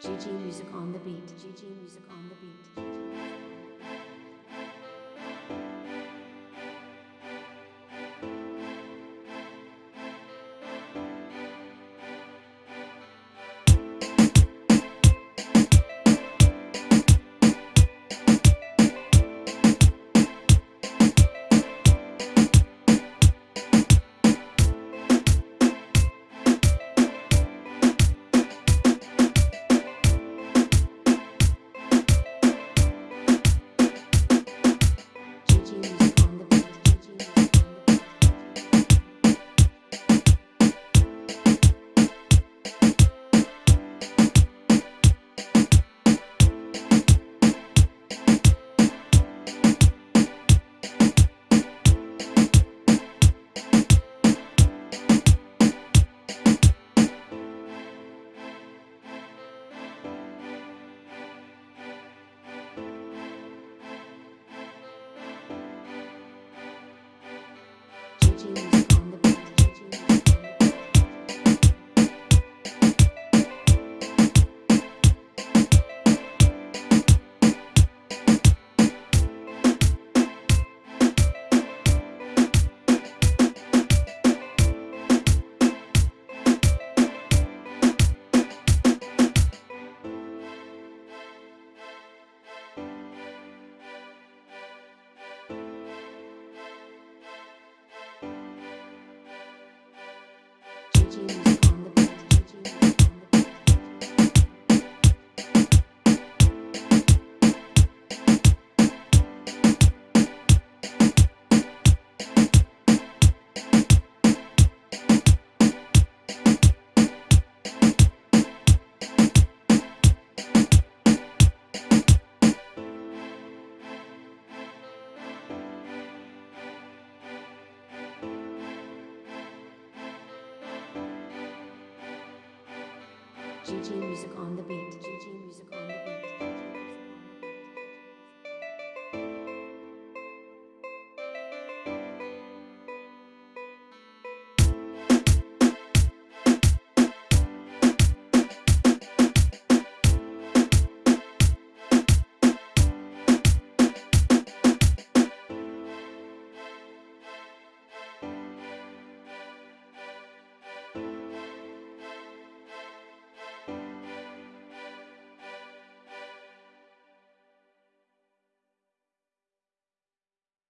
GG music on the beat. GG music on the beat. Jesus. Argentina. GG music on the beat. GG music on the beat.